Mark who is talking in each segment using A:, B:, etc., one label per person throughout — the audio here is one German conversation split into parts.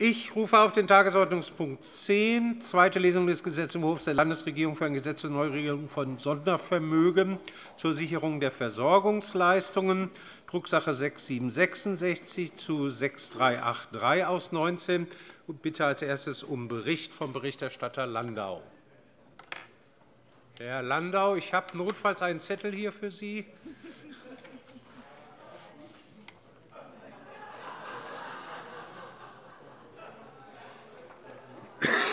A: Ich rufe auf den Tagesordnungspunkt 10, zweite Lesung des Gesetzentwurfs der Landesregierung für ein Gesetz zur Neuregelung von Sondervermögen zur Sicherung der Versorgungsleistungen, Drucksache 6766 zu 6383 aus 19 und bitte als erstes um Bericht vom Berichterstatter Landau. Herr Landau, ich habe notfalls einen Zettel hier für Sie.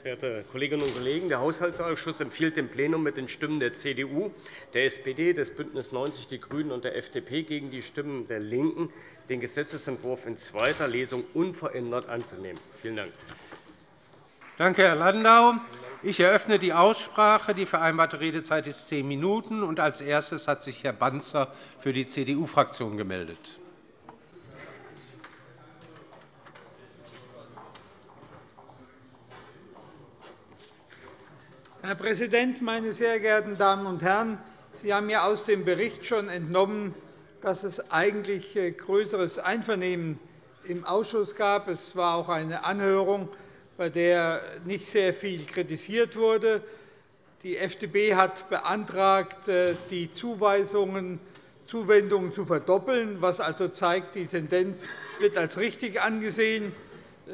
B: verehrte Kolleginnen und Kollegen! Der Haushaltsausschuss empfiehlt dem Plenum mit den Stimmen der CDU, der SPD, des BÜNDNIS 90 die GRÜNEN und der FDP gegen die Stimmen der LINKEN, den Gesetzentwurf in zweiter Lesung unverändert anzunehmen. Vielen Dank.
A: Danke, Herr Landau. Ich eröffne die Aussprache. Die vereinbarte Redezeit ist zehn Minuten. Als erstes hat sich Herr Banzer für die CDU-Fraktion gemeldet.
C: Herr Präsident, meine sehr geehrten Damen und Herren! Sie haben ja aus dem Bericht schon entnommen, dass es eigentlich äh, größeres Einvernehmen im Ausschuss gab. Es war auch eine Anhörung, bei der nicht sehr viel kritisiert wurde. Die FDP hat beantragt, äh, die Zuweisungen, Zuwendungen zu verdoppeln, was also zeigt, die Tendenz wird als richtig angesehen.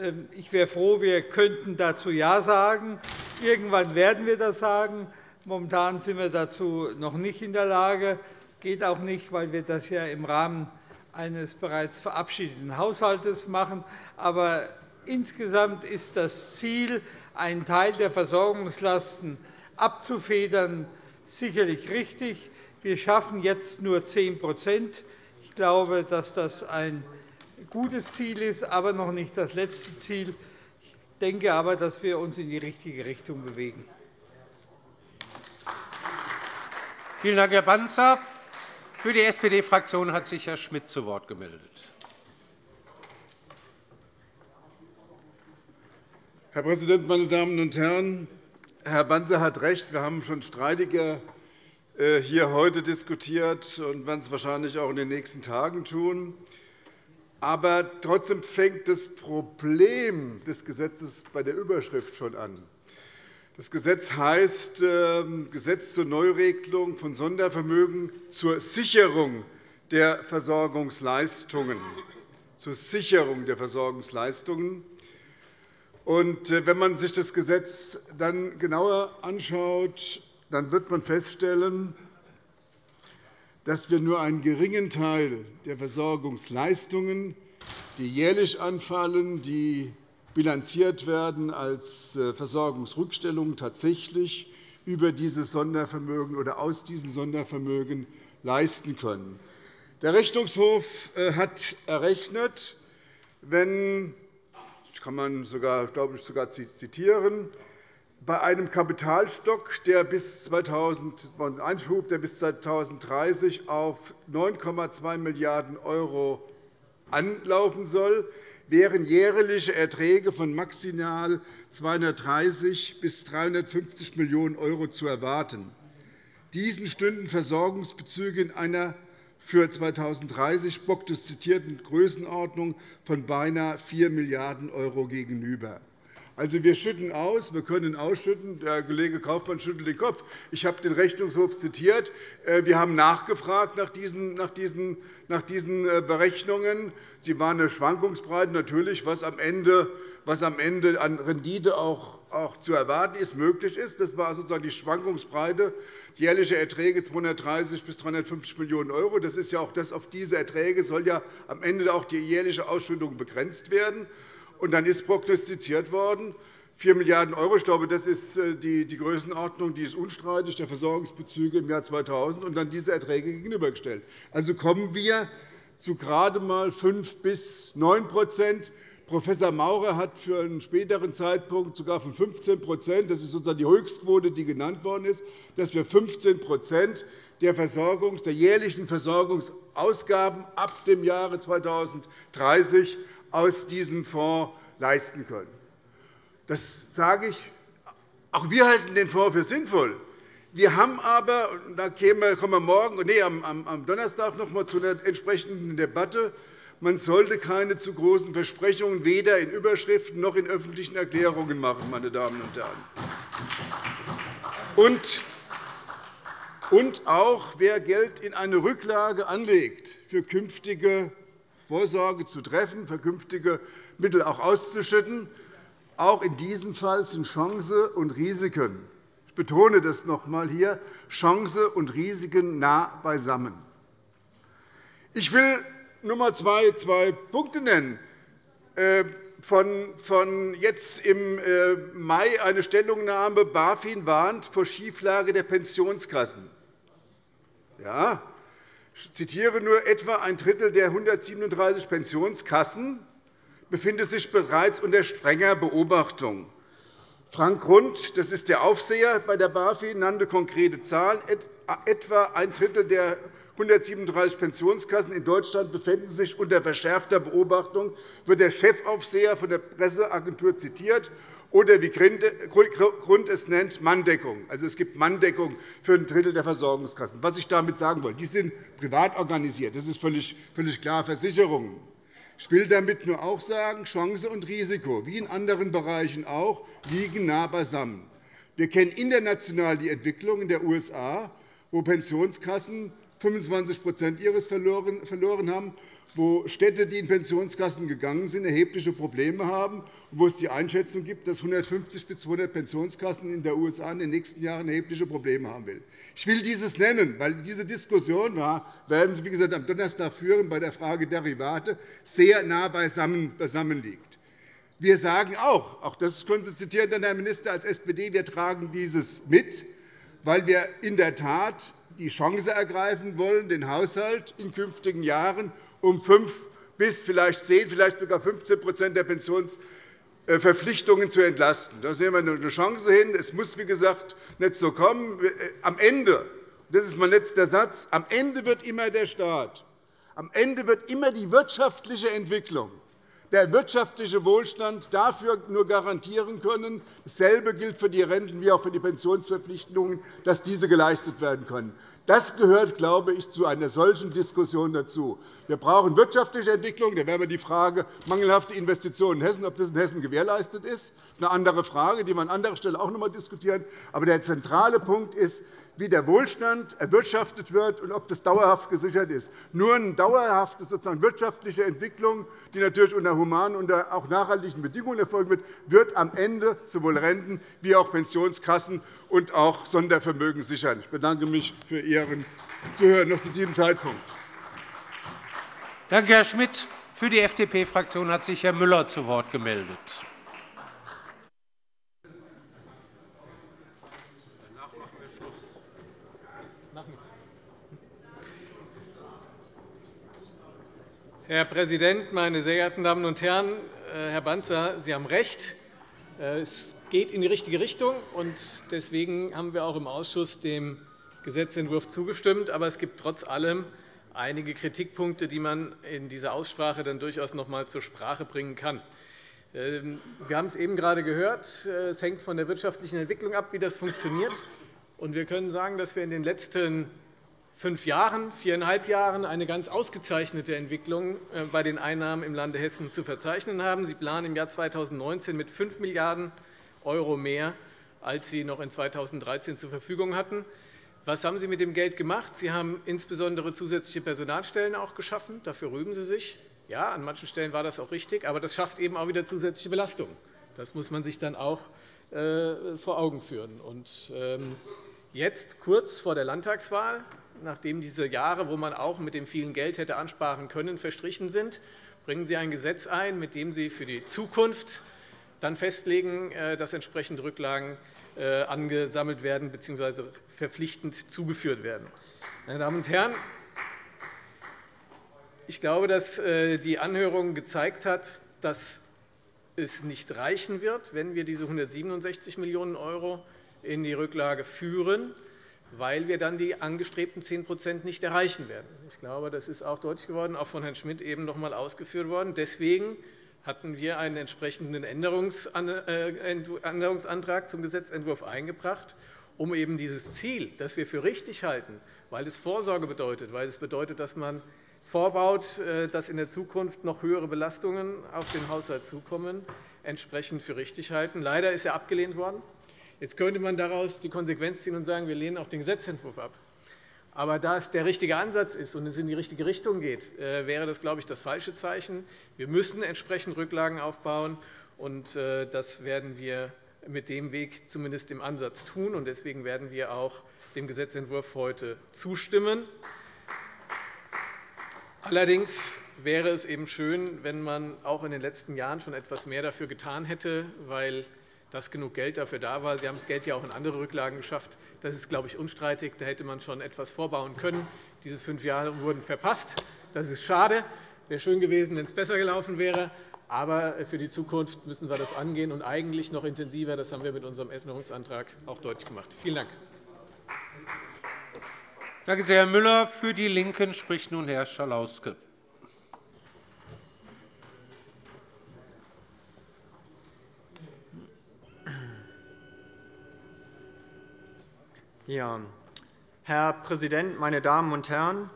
C: Ähm, ich wäre froh, wir könnten dazu Ja sagen. Irgendwann werden wir das sagen. Momentan sind wir dazu noch nicht in der Lage. Das geht auch nicht, weil wir das ja im Rahmen eines bereits verabschiedeten Haushalts machen. Aber insgesamt ist das Ziel, einen Teil der Versorgungslasten abzufedern, sicherlich richtig. Wir schaffen jetzt nur 10% Ich glaube, dass das ein gutes Ziel ist, aber noch nicht das letzte Ziel. Ich denke aber, dass wir uns in die richtige Richtung bewegen.
A: Vielen Dank, Herr Banzer. Für die SPD-Fraktion hat sich Herr Schmidt zu Wort gemeldet.
D: Herr Präsident, meine Damen und Herren! Herr Banzer hat recht. Wir haben schon streitiger äh, hier heute diskutiert und werden es wahrscheinlich auch in den nächsten Tagen tun. Aber trotzdem fängt das Problem des Gesetzes bei der Überschrift schon an. Das Gesetz heißt ähm, Gesetz zur Neuregelung von Sondervermögen zur Sicherung der Versorgungsleistungen. Zur Sicherung der Versorgungsleistungen. Und äh, wenn man sich das Gesetz dann genauer anschaut, dann wird man feststellen, dass wir nur einen geringen Teil der Versorgungsleistungen, die jährlich anfallen, die bilanziert werden als äh, Versorgungsrückstellungen, tatsächlich über dieses Sondervermögen oder aus diesem Sondervermögen leisten können. Der Rechnungshof äh, hat errechnet, wenn das kann man sogar, glaube ich, sogar zitieren, bei einem Kapitalstock, der bis 2000, Einschub, der bis 2030 auf 9,2 Milliarden € anlaufen soll, wären jährliche Erträge von maximal 230 bis 350 Millionen € zu erwarten. Diesen stünden Versorgungsbezüge in einer für 2030 prognostizierten Größenordnung von beinahe 4 Milliarden € gegenüber. Also, wir schütten aus, wir können ausschütten. Der Kollege Kaufmann schüttelt den Kopf. Ich habe den Rechnungshof zitiert. Äh, wir haben nachgefragt nach diesen, nach diesen, nach diesen äh, Berechnungen. Sie waren eine Schwankungsbreite, natürlich, was am Ende, was am Ende an Rendite auch, auch zu erwarten ist, möglich ist. Das war sozusagen die Schwankungsbreite. Jährliche Erträge 230 bis 350 Millionen €. Das ist ja auch das, auf diese Erträge soll ja am Ende auch die jährliche Ausschüttung begrenzt werden. Und dann ist prognostiziert worden, 4 Milliarden €. Ich glaube, das ist äh, die Größenordnung, die ist unstreitig, der Versorgungsbezüge im Jahr 2000, und dann diese Erträge gegenübergestellt. Also kommen wir zu gerade einmal 5 bis 9% Professor Maurer hat für einen späteren Zeitpunkt sogar von 15% das ist sozusagen die Höchstquote, die genannt worden ist, dass wir 15 der, Versorgungs-, der jährlichen Versorgungsausgaben ab dem Jahre 2030 aus diesem Fonds leisten können. Das sage ich. Auch wir halten den Fonds für sinnvoll. Wir haben aber, da kommen wir morgen, nee, am Donnerstag noch einmal zu einer entsprechenden Debatte, man sollte keine zu großen Versprechungen weder in Überschriften noch in öffentlichen Erklärungen machen. Meine Damen und Herren. Und auch wer Geld in eine Rücklage anlegt, für künftige Vorsorge zu treffen, für künftige Mittel auch auszuschütten, auch in diesem Fall sind Chance und Risiken ich betone das noch einmal hier Chance und Risiken nah beisammen. Ich will einmal zwei, zwei Punkte nennen. Äh, von, von jetzt im äh, Mai eine Stellungnahme BaFin warnt vor Schieflage der Pensionskassen. Ja, ich zitiere nur, etwa ein Drittel der 137 Pensionskassen befindet sich bereits unter strenger Beobachtung. Frank Grund, das ist der Aufseher bei der BaFin, nannte konkrete Zahlen. Etwa ein Drittel der 137 Pensionskassen in Deutschland befinden sich unter verschärfter Beobachtung, wird der Chefaufseher von der Presseagentur zitiert oder wie Grund es nennt, Manndeckung. Also, es gibt Manndeckung für ein Drittel der Versorgungskassen. Was ich damit sagen will, die sind privat organisiert. Das ist völlig klar. Versicherungen. Ich will damit nur auch sagen, Chance und Risiko, wie in anderen Bereichen auch, liegen nah beisammen. Wir kennen international die Entwicklung in den USA, wo Pensionskassen 25% ihres verloren haben, wo Städte, die in Pensionskassen gegangen sind, erhebliche Probleme haben, wo es die Einschätzung gibt, dass 150 bis 200 Pensionskassen in den USA in den nächsten Jahren erhebliche Probleme haben will. Ich will dieses nennen, weil diese Diskussion werden Sie, wie gesagt, am Donnerstag führen bei der Frage Derivate sehr nah beisammen liegt. Wir sagen auch, auch das können Sie zitieren, Herr Minister, als SPD, wir tragen dieses mit, weil wir in der Tat die Chance ergreifen wollen, den Haushalt in künftigen Jahren um 5 bis vielleicht 10, vielleicht sogar 15% der Pensionsverpflichtungen zu entlasten. Da sehen wir eine Chance hin. Es muss, wie gesagt, nicht so kommen. Am Ende, das ist mein letzter Satz, am Ende wird immer der Staat, am Ende wird immer die wirtschaftliche Entwicklung der wirtschaftliche Wohlstand dafür nur garantieren können. Dasselbe gilt für die Renten wie auch für die Pensionsverpflichtungen, dass diese geleistet werden können. Das gehört, glaube ich, zu einer solchen Diskussion dazu. Wir brauchen wirtschaftliche Entwicklung. Da wäre die Frage mangelhafte Investitionen in Hessen, ob das in Hessen gewährleistet ist. Das ist eine andere Frage, die wir an anderer Stelle auch noch einmal diskutieren. Aber der zentrale Punkt ist, wie der Wohlstand erwirtschaftet wird und ob das dauerhaft gesichert ist. Nur eine dauerhafte sozusagen wirtschaftliche Entwicklung, die natürlich unter humanen und auch nachhaltigen Bedingungen erfolgen wird, wird am Ende sowohl Renten wie auch Pensionskassen und auch Sondervermögen sichern. Ich bedanke mich für Ihren Zuhören noch zu diesem Zeitpunkt.
A: Danke, Herr Schmidt. Für die FDP-Fraktion hat sich Herr Müller zu Wort gemeldet.
E: Herr Präsident, meine sehr geehrten Damen und Herren! Äh, Herr Banzer, Sie haben recht. Äh, es geht in die richtige Richtung. Deswegen haben wir auch im Ausschuss dem Gesetzentwurf zugestimmt. Aber es gibt trotz allem einige Kritikpunkte, die man in dieser Aussprache dann durchaus noch einmal zur Sprache bringen kann. Ähm, wir haben es eben gerade gehört. Äh, es hängt von der wirtschaftlichen Entwicklung ab, wie das funktioniert. Wir können sagen, dass wir in den letzten fünf Jahren, viereinhalb Jahren eine ganz ausgezeichnete Entwicklung äh, bei den Einnahmen im Lande Hessen zu verzeichnen haben. Sie planen im Jahr 2019 mit 5 Milliarden € mehr, als Sie noch in 2013 zur Verfügung hatten. Was haben Sie mit dem Geld gemacht? Sie haben insbesondere zusätzliche Personalstellen auch geschaffen. Dafür rühmen Sie sich. Ja, an manchen Stellen war das auch richtig, aber das schafft eben auch wieder zusätzliche Belastungen. Das muss man sich dann auch äh, vor Augen führen. Ähm, jetzt, kurz vor der Landtagswahl, nachdem diese Jahre, wo man auch mit dem vielen Geld hätte ansparen können, verstrichen sind, bringen Sie ein Gesetz ein, mit dem Sie für die Zukunft dann festlegen, äh, dass entsprechende Rücklagen äh, angesammelt werden bzw. verpflichtend zugeführt werden. Meine Damen und Herren, ich glaube, dass äh, die Anhörung gezeigt hat, dass es nicht reichen wird, wenn wir diese 167 Millionen € in die Rücklage führen, weil wir dann die angestrebten 10% nicht erreichen werden. Ich glaube, das ist auch deutlich geworden, auch von Herrn Schmidt eben noch einmal ausgeführt worden. Deswegen hatten wir einen entsprechenden äh, Änderungsantrag zum Gesetzentwurf eingebracht, um eben dieses Ziel, das wir für richtig halten, weil es Vorsorge bedeutet, weil es bedeutet, dass man vorbaut, äh, dass in der Zukunft noch höhere Belastungen auf den Haushalt zukommen, entsprechend für richtig halten. Leider ist er abgelehnt worden. Jetzt könnte man daraus die Konsequenz ziehen und sagen, wir lehnen auch den Gesetzentwurf ab. Aber da es der richtige Ansatz ist und es in die richtige Richtung geht, äh, wäre das, glaube ich, das falsche Zeichen. Wir müssen entsprechend Rücklagen aufbauen, und äh, das werden wir mit dem Weg zumindest im Ansatz tun. Deswegen werden wir auch dem Gesetzentwurf heute zustimmen. Allerdings wäre es eben schön, wenn man auch in den letzten Jahren schon etwas mehr dafür getan hätte, weil dass genug Geld dafür da war. Sie haben das Geld ja auch in andere Rücklagen geschafft. Das ist, glaube ich, unstreitig. Da hätte man schon etwas vorbauen können. Diese fünf Jahre wurden verpasst. Das ist schade. Wäre schön gewesen, wenn es besser gelaufen wäre. Aber für die Zukunft müssen wir das angehen und eigentlich noch intensiver. Das haben wir mit unserem Änderungsantrag auch deutlich gemacht. Vielen Dank.
A: Danke sehr, Herr Müller. Für die LINKEN spricht nun Herr Schalauske.
F: Ja. Herr Präsident, meine Damen und Herren!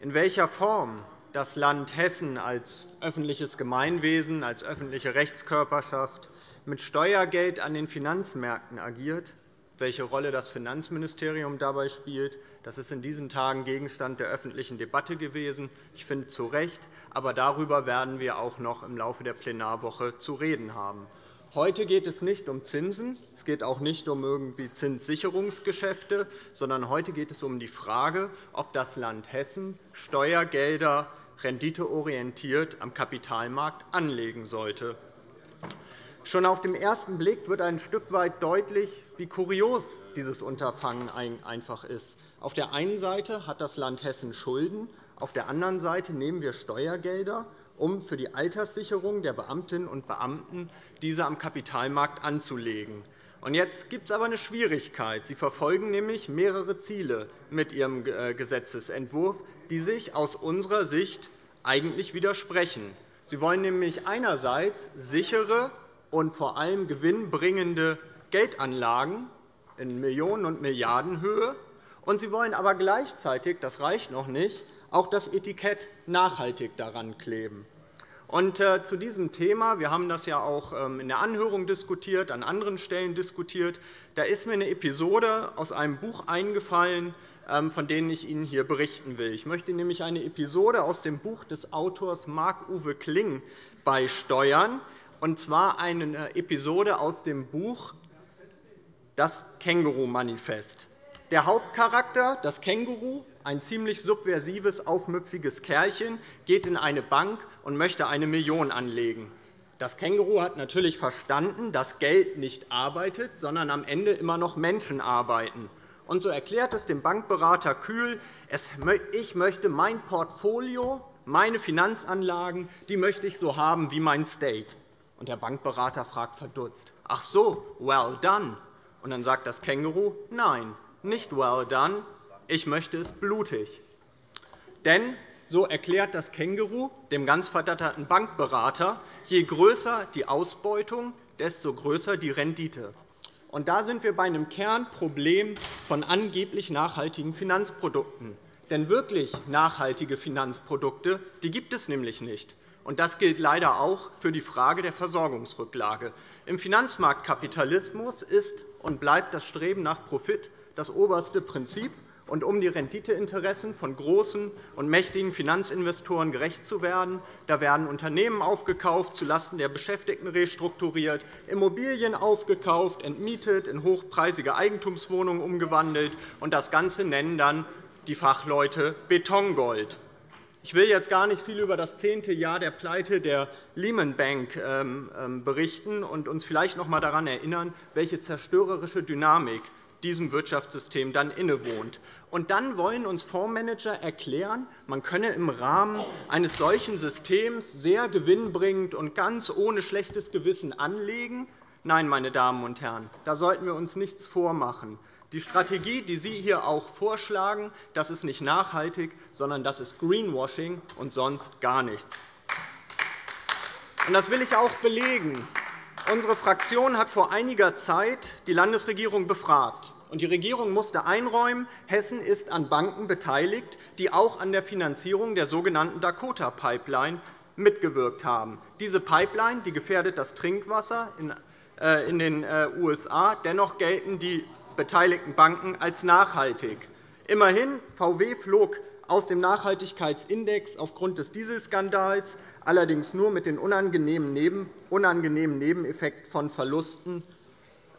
F: In welcher Form das Land Hessen als öffentliches Gemeinwesen, als öffentliche Rechtskörperschaft mit Steuergeld an den Finanzmärkten agiert, welche Rolle das Finanzministerium dabei spielt. Das ist in diesen Tagen Gegenstand der öffentlichen Debatte gewesen. Ich finde zu Recht. Aber darüber werden wir auch noch im Laufe der Plenarwoche zu reden haben. Heute geht es nicht um Zinsen. Es geht auch nicht um irgendwie Zinssicherungsgeschäfte, sondern heute geht es um die Frage, ob das Land Hessen Steuergelder renditeorientiert am Kapitalmarkt anlegen sollte. Schon auf den ersten Blick wird ein Stück weit deutlich, wie kurios dieses Unterfangen einfach ist. Auf der einen Seite hat das Land Hessen Schulden, auf der anderen Seite nehmen wir Steuergelder, um für die Alterssicherung der Beamtinnen und Beamten diese am Kapitalmarkt anzulegen. Jetzt gibt es aber eine Schwierigkeit. Sie verfolgen nämlich mehrere Ziele mit Ihrem äh, Gesetzentwurf, die sich aus unserer Sicht eigentlich widersprechen. Sie wollen nämlich einerseits sichere und vor allem gewinnbringende Geldanlagen in Millionen- und Milliardenhöhe. Und Sie wollen aber gleichzeitig, das reicht noch nicht, auch das Etikett nachhaltig daran kleben. Und, äh, zu diesem Thema, wir haben das ja auch ähm, in der Anhörung diskutiert, an anderen Stellen diskutiert, da ist mir eine Episode aus einem Buch eingefallen, ähm, von denen ich Ihnen hier berichten will. Ich möchte nämlich eine Episode aus dem Buch des Autors Marc-Uwe Kling beisteuern und zwar eine Episode aus dem Buch Das Känguru-Manifest. Der Hauptcharakter, das Känguru, ein ziemlich subversives, aufmüpfiges Kerlchen, geht in eine Bank und möchte eine Million anlegen. Das Känguru hat natürlich verstanden, dass Geld nicht arbeitet, sondern am Ende immer noch Menschen arbeiten. Und so erklärt es dem Bankberater kühl, ich möchte mein Portfolio, meine Finanzanlagen, die möchte ich so haben wie mein Steak. Und der Bankberater fragt verdutzt, ach so, well done. Und dann sagt das Känguru, nein, nicht well done, ich möchte es blutig. Denn, so erklärt das Känguru dem ganz verdatterten Bankberater, je größer die Ausbeutung, desto größer die Rendite. Und da sind wir bei einem Kernproblem von angeblich nachhaltigen Finanzprodukten. Denn wirklich nachhaltige Finanzprodukte die gibt es nämlich nicht. Und das gilt leider auch für die Frage der Versorgungsrücklage. Im Finanzmarktkapitalismus ist und bleibt das Streben nach Profit das oberste Prinzip. Und um die Renditeinteressen von großen und mächtigen Finanzinvestoren gerecht zu werden, da werden Unternehmen aufgekauft, zulasten der Beschäftigten restrukturiert, Immobilien aufgekauft, entmietet, in hochpreisige Eigentumswohnungen umgewandelt. Und das Ganze nennen dann die Fachleute Betongold. Ich will jetzt gar nicht viel über das zehnte Jahr der Pleite der Lehman Bank ähm, ähm, berichten und uns vielleicht noch einmal daran erinnern, welche zerstörerische Dynamik diesem Wirtschaftssystem dann innewohnt. Und dann wollen uns Fondsmanager erklären, man könne im Rahmen eines solchen Systems sehr gewinnbringend und ganz ohne schlechtes Gewissen anlegen. Nein, meine Damen und Herren, da sollten wir uns nichts vormachen. Die Strategie, die Sie hier auch vorschlagen, das ist nicht nachhaltig, sondern das ist Greenwashing und sonst gar nichts. Das will ich auch belegen. Unsere Fraktion hat vor einiger Zeit die Landesregierung befragt. Die Regierung musste einräumen, Hessen ist an Banken beteiligt, die auch an der Finanzierung der sogenannten Dakota-Pipeline mitgewirkt haben. Diese Pipeline die gefährdet das Trinkwasser in äh, den äh, USA. Dennoch gelten die beteiligten Banken als nachhaltig. Immerhin, VW flog aus dem Nachhaltigkeitsindex aufgrund des Dieselskandals, allerdings nur mit dem unangenehmen Nebeneffekt von Verlusten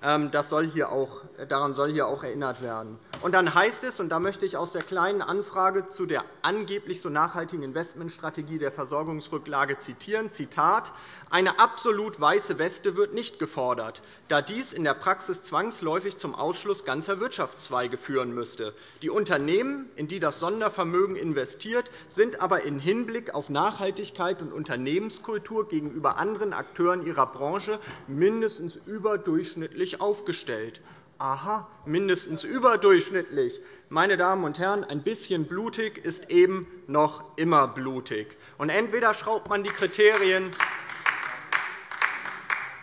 F: ähm, das soll hier auch, daran soll hier auch erinnert werden. Und dann heißt es, und da möchte ich aus der Kleinen Anfrage zu der angeblich so nachhaltigen Investmentstrategie der Versorgungsrücklage zitieren, Zitat, eine absolut weiße Weste wird nicht gefordert, da dies in der Praxis zwangsläufig zum Ausschluss ganzer Wirtschaftszweige führen müsste. Die Unternehmen, in die das Sondervermögen investiert, sind aber im Hinblick auf Nachhaltigkeit und Unternehmenskultur gegenüber anderen Akteuren ihrer Branche mindestens überdurchschnittlich aufgestellt. Aha, mindestens überdurchschnittlich. Meine Damen und Herren, ein bisschen blutig ist eben noch immer blutig. Und entweder schraubt man die Kriterien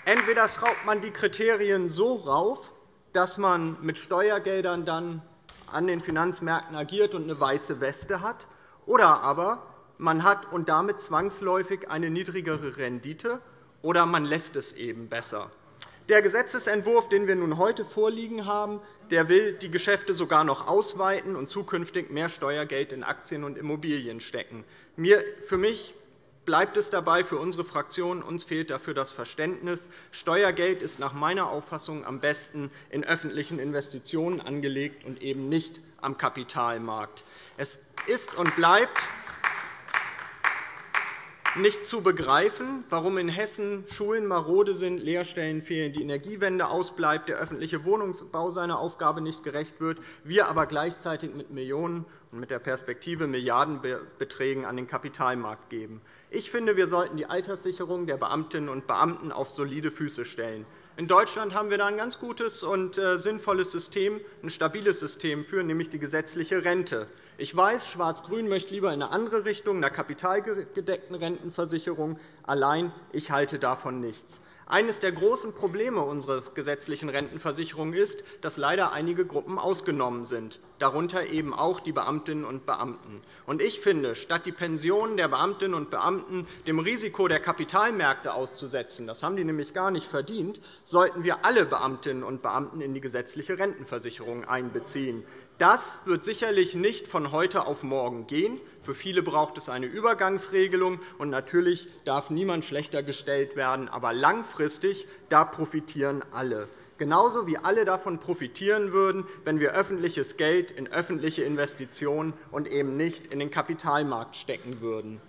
F: Entweder schraubt man die Kriterien so rauf, dass man mit Steuergeldern dann an den Finanzmärkten agiert und eine weiße Weste hat, oder aber man hat und damit zwangsläufig eine niedrigere Rendite, oder man lässt es eben besser. Der Gesetzentwurf, den wir nun heute vorliegen haben, der will die Geschäfte sogar noch ausweiten und zukünftig mehr Steuergeld in Aktien und Immobilien stecken. Für mich bleibt es dabei für unsere Fraktion. Uns fehlt dafür das Verständnis. Steuergeld ist nach meiner Auffassung am besten in öffentlichen Investitionen angelegt und eben nicht am Kapitalmarkt. Es ist und bleibt nicht zu begreifen, warum in Hessen Schulen marode sind, Lehrstellen fehlen, die Energiewende ausbleibt, der öffentliche Wohnungsbau seiner Aufgabe nicht gerecht wird, wir aber gleichzeitig mit Millionen und mit der Perspektive Milliardenbeträgen an den Kapitalmarkt geben. Ich finde, wir sollten die Alterssicherung der Beamtinnen und Beamten auf solide Füße stellen. In Deutschland haben wir da ein ganz gutes und äh, sinnvolles System, ein stabiles System für, nämlich die gesetzliche Rente. Ich weiß, Schwarz-Grün möchte lieber in eine andere Richtung, einer kapitalgedeckten Rentenversicherung. Allein ich halte davon nichts. Eines der großen Probleme unserer gesetzlichen Rentenversicherung ist, dass leider einige Gruppen ausgenommen sind, darunter eben auch die Beamtinnen und Beamten. Ich finde, statt die Pensionen der Beamtinnen und Beamten dem Risiko der Kapitalmärkte auszusetzen, das haben die nämlich gar nicht verdient, sollten wir alle Beamtinnen und Beamten in die gesetzliche Rentenversicherung einbeziehen. Das wird sicherlich nicht von heute auf morgen gehen. Für viele braucht es eine Übergangsregelung. Und natürlich darf niemand schlechter gestellt werden. Aber langfristig da profitieren alle. Genauso wie alle davon profitieren würden, wenn wir öffentliches Geld in öffentliche Investitionen und eben nicht in den Kapitalmarkt stecken würden.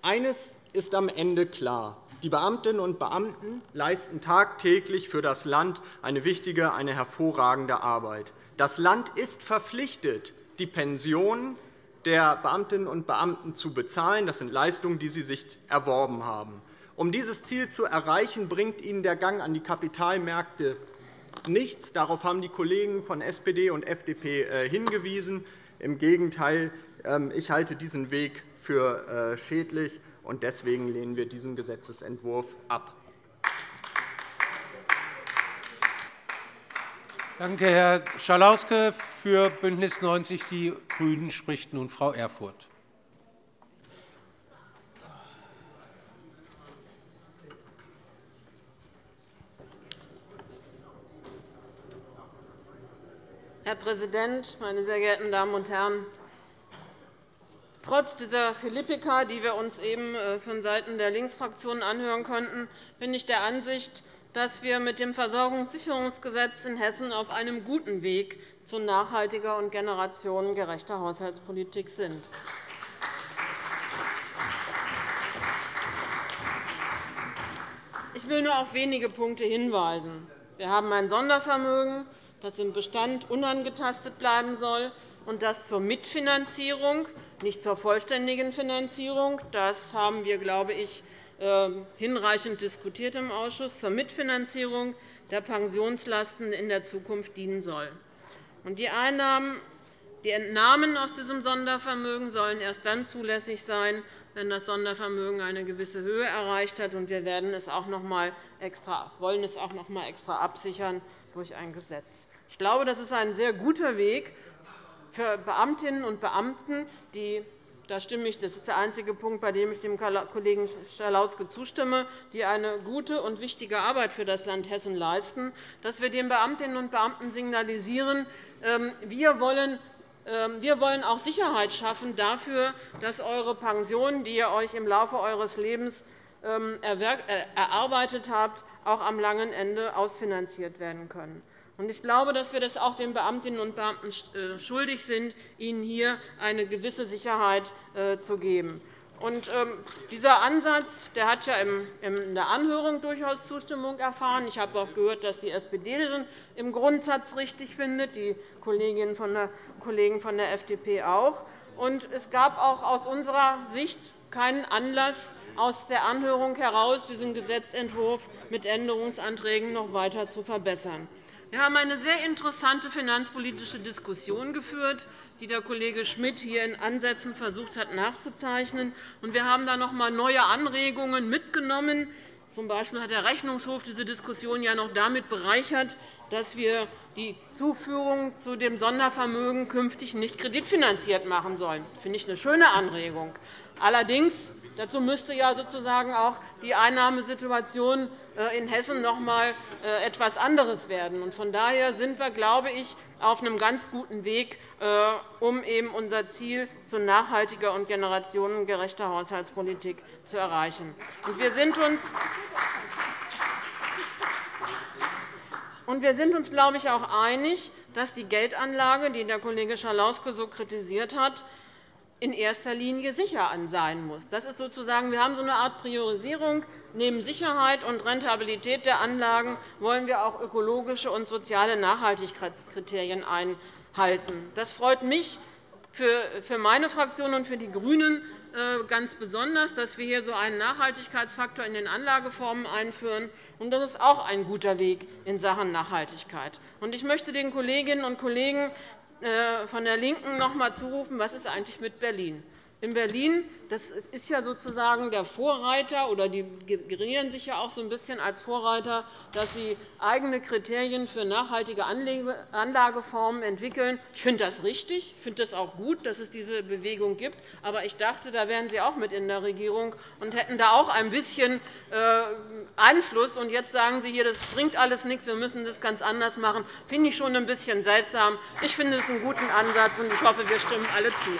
F: Eines ist am Ende klar. Die Beamtinnen und Beamten leisten tagtäglich für das Land eine wichtige, eine hervorragende Arbeit. Das Land ist verpflichtet, die Pensionen der Beamtinnen und Beamten zu bezahlen. Das sind Leistungen, die sie sich erworben haben. Um dieses Ziel zu erreichen, bringt Ihnen der Gang an die Kapitalmärkte nichts. Darauf haben die Kollegen von SPD und FDP äh, hingewiesen. Im Gegenteil, ähm, ich halte diesen Weg für äh, schädlich, und deswegen lehnen wir diesen Gesetzentwurf ab.
A: Danke, Herr Schalauske. Für BÜNDNIS 90 die GRÜNEN spricht nun Frau Erfurth.
G: Herr Präsident, meine sehr geehrten Damen und Herren! Trotz dieser Philippika, die wir uns eben äh, von Seiten der Linksfraktionen anhören konnten, bin ich der Ansicht, dass wir mit dem Versorgungssicherungsgesetz in Hessen auf einem guten Weg zu nachhaltiger und generationengerechter Haushaltspolitik sind. Ich will nur auf wenige Punkte hinweisen. Wir haben ein Sondervermögen, das im Bestand unangetastet bleiben soll. und das zur Mitfinanzierung, nicht zur vollständigen Finanzierung. Das haben wir, glaube ich, hinreichend diskutiert im Ausschuss, zur Mitfinanzierung der Pensionslasten in der Zukunft dienen soll. Die Einnahmen die Entnahmen aus diesem Sondervermögen sollen erst dann zulässig sein, wenn das Sondervermögen eine gewisse Höhe erreicht hat. Wir werden es auch noch einmal extra, wollen es auch noch einmal extra absichern durch ein Gesetz. Ich glaube, das ist ein sehr guter Weg für Beamtinnen und Beamten, die da stimme ich, das ist der einzige Punkt, bei dem ich dem Kollegen Schalauske zustimme, die eine gute und wichtige Arbeit für das Land Hessen leisten, dass wir den Beamtinnen und Beamten signalisieren, ähm, wir wollen ähm, wir wollen auch Sicherheit schaffen dafür, dass eure Pensionen, die ihr euch im Laufe eures Lebens ähm, äh, erarbeitet habt, auch am langen Ende ausfinanziert werden können. Ich glaube, dass wir das auch den Beamtinnen und Beamten äh, schuldig sind, ihnen hier eine gewisse Sicherheit äh, zu geben. Und, ähm, dieser Ansatz der hat ja in der Anhörung durchaus Zustimmung erfahren. Ich habe auch gehört, dass die SPD den im Grundsatz richtig findet, die Kolleginnen der, Kollegen von der FDP auch. Und es gab auch aus unserer Sicht keinen Anlass, aus der Anhörung heraus diesen Gesetzentwurf mit Änderungsanträgen noch weiter zu verbessern. Wir haben eine sehr interessante finanzpolitische Diskussion geführt, die der Kollege Schmidt hier in Ansätzen versucht hat nachzuzeichnen. Wir haben da noch einmal neue Anregungen mitgenommen. Zum Beispiel hat der Rechnungshof diese Diskussion ja noch damit bereichert, dass wir die Zuführung zu dem Sondervermögen künftig nicht kreditfinanziert machen sollen. Das finde ich eine schöne Anregung. Allerdings Dazu müsste ja sozusagen auch die Einnahmesituation äh, in Hessen noch einmal äh, etwas anderes werden. Von daher sind wir, glaube ich, auf einem ganz guten Weg, äh, um eben unser Ziel zu nachhaltiger und generationengerechter Haushaltspolitik zu erreichen. Wir sind uns und wir sind uns, glaube ich, auch einig, dass die Geldanlage, die der Kollege Schalauske so kritisiert hat, in erster Linie sicher sein muss. Das ist sozusagen, wir haben so eine Art Priorisierung. Neben Sicherheit und Rentabilität der Anlagen wollen wir auch ökologische und soziale Nachhaltigkeitskriterien einhalten. Das freut mich für meine Fraktion und für die GRÜNEN äh, ganz besonders, dass wir hier so einen Nachhaltigkeitsfaktor in den Anlageformen einführen. Das ist auch ein guter Weg in Sachen Nachhaltigkeit. Ich möchte den Kolleginnen und Kollegen von der LINKEN noch einmal zurufen, was ist eigentlich mit Berlin? In Berlin das ist ja sozusagen der Vorreiter, oder die gerieren sich ja auch so ein bisschen als Vorreiter, dass sie eigene Kriterien für nachhaltige Anlageformen entwickeln. Ich finde das richtig. Ich finde es auch gut, dass es diese Bewegung gibt. Aber ich dachte, da wären Sie auch mit in der Regierung und hätten da auch ein bisschen äh, Einfluss. Und jetzt sagen Sie hier, das bringt alles nichts, wir müssen das ganz anders machen. Das finde ich schon ein bisschen seltsam. Ich finde es einen guten Ansatz, und ich hoffe, wir stimmen alle zu.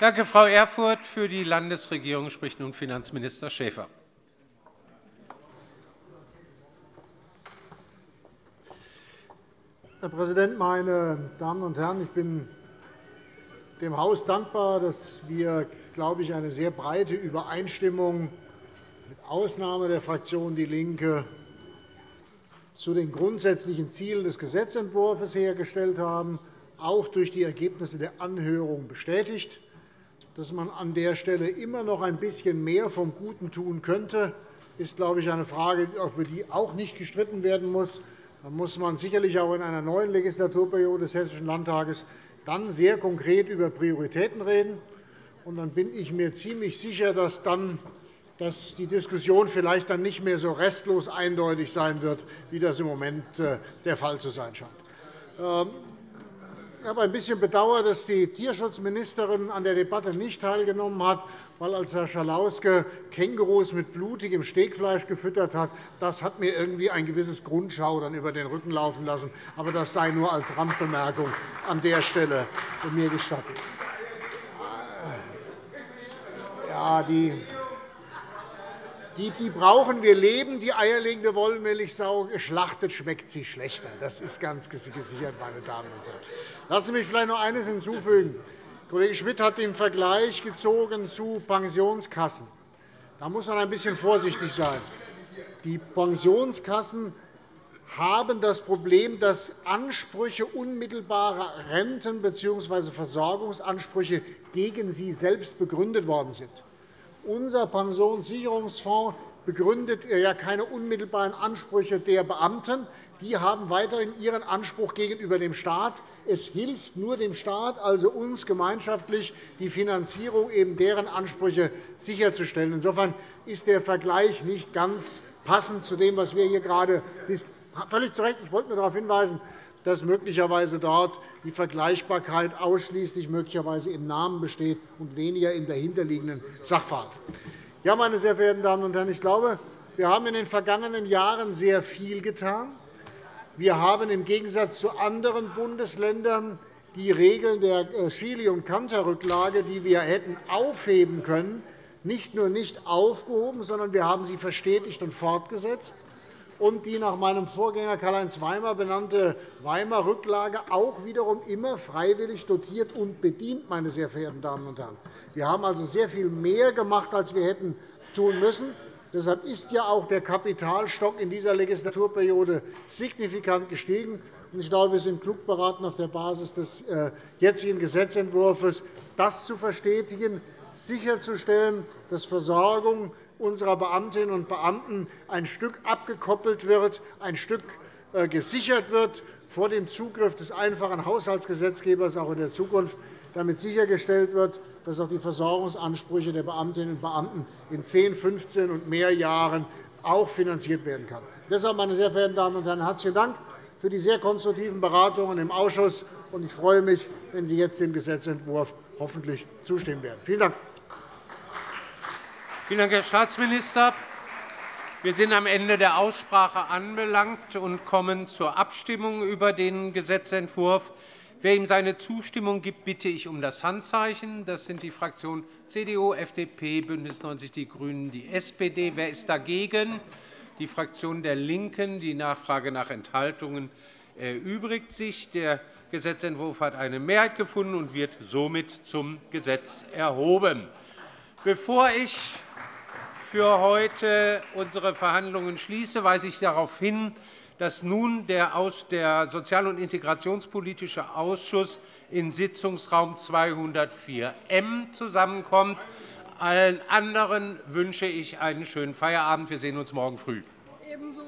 A: Danke, Frau Erfurth. Für die Landesregierung spricht nun Finanzminister Schäfer.
H: Herr Präsident, meine Damen und Herren! Ich bin dem Haus dankbar, dass wir, glaube ich, eine sehr breite Übereinstimmung mit Ausnahme der Fraktion DIE LINKE zu den grundsätzlichen Zielen des Gesetzentwurfs hergestellt haben, auch durch die Ergebnisse der Anhörung bestätigt dass man an der Stelle immer noch ein bisschen mehr vom Guten tun könnte, ist, glaube ich, eine Frage, über die auch nicht gestritten werden muss. Da muss man sicherlich auch in einer neuen Legislaturperiode des Hessischen Landtages dann sehr konkret über Prioritäten reden. Und dann bin ich mir ziemlich sicher, dass dann dass die Diskussion vielleicht dann nicht mehr so restlos eindeutig sein wird, wie das im Moment äh, der Fall zu sein scheint. Ich habe ein bisschen bedauert, dass die Tierschutzministerin an der Debatte nicht teilgenommen hat, weil als Herr Schalauske Kängurus mit blutigem Stegfleisch gefüttert hat, das hat mir irgendwie ein gewisses Grundschaudern über den Rücken laufen lassen. Aber das sei nur als Randbemerkung an der Stelle mir gestattet. Ja, die die, die brauchen wir leben, die eierlegende Wollmilchsau. Geschlachtet schmeckt sie schlechter. Das ist ganz gesichert, meine Damen und Herren. Lassen Sie mich vielleicht noch eines hinzufügen. Kollege Schmidt hat den Vergleich gezogen zu Pensionskassen. Da muss man ein bisschen vorsichtig sein. Die Pensionskassen haben das Problem, dass Ansprüche unmittelbarer Renten- bzw. Versorgungsansprüche gegen sie selbst begründet worden sind. Unser Pensionssicherungsfonds begründet ja keine unmittelbaren Ansprüche der Beamten. Die haben weiterhin ihren Anspruch gegenüber dem Staat. Es hilft nur dem Staat, also uns gemeinschaftlich, die Finanzierung eben deren Ansprüche sicherzustellen. Insofern ist der Vergleich nicht ganz passend zu dem, was wir hier gerade diskutieren. Völlig zu Recht. Ich wollte nur darauf hinweisen, dass möglicherweise dort die Vergleichbarkeit ausschließlich möglicherweise im Namen besteht und weniger im dahinterliegenden Sachverhalt. Ja, meine sehr verehrten Damen und Herren, ich glaube, wir haben in den vergangenen Jahren sehr viel getan. Wir haben im Gegensatz zu anderen Bundesländern die Regeln der äh, Chili- und Kanterrücklage, die wir hätten aufheben können, nicht nur nicht aufgehoben, sondern wir haben sie verstetigt und fortgesetzt und die nach meinem Vorgänger Karl-Heinz Weimar benannte Weimar-Rücklage auch wiederum immer freiwillig dotiert und bedient. Meine sehr verehrten Damen und Herren. Wir haben also sehr viel mehr gemacht, als wir hätten tun müssen. Deshalb ist ja auch der Kapitalstock in dieser Legislaturperiode signifikant gestiegen. Ich glaube, wir sind klug beraten, auf der Basis des äh, jetzigen Gesetzentwurfs das zu verstetigen, sicherzustellen, dass Versorgung unserer Beamtinnen und Beamten ein Stück abgekoppelt wird, ein Stück äh, gesichert wird vor dem Zugriff des einfachen Haushaltsgesetzgebers auch in der Zukunft, damit sichergestellt wird, dass auch die Versorgungsansprüche der Beamtinnen und Beamten in 10, 15 und mehr Jahren auch finanziert werden können. Deshalb, meine sehr verehrten Damen und Herren, herzlichen Dank für die sehr konstruktiven Beratungen im Ausschuss. Ich freue mich, wenn Sie jetzt dem Gesetzentwurf hoffentlich zustimmen werden. Vielen Dank.
A: Vielen Dank, Herr Staatsminister. Wir sind am Ende der Aussprache anbelangt und kommen zur Abstimmung über den Gesetzentwurf. Wer ihm seine Zustimmung gibt, bitte ich um das Handzeichen. Das sind die Fraktionen CDU, FDP, BÜNDNIS 90 die GRÜNEN, die SPD. Wer ist dagegen? Die Fraktion der LINKEN. Die Nachfrage nach Enthaltungen erübrigt sich. Der Gesetzentwurf hat eine Mehrheit gefunden und wird somit zum Gesetz erhoben. Bevor ich für heute unsere Verhandlungen schließe, weise ich darauf hin, dass nun der Sozial- und Integrationspolitische Ausschuss in Sitzungsraum 204m zusammenkommt. Allen anderen wünsche ich einen schönen Feierabend. Wir sehen uns morgen früh. Ebenso.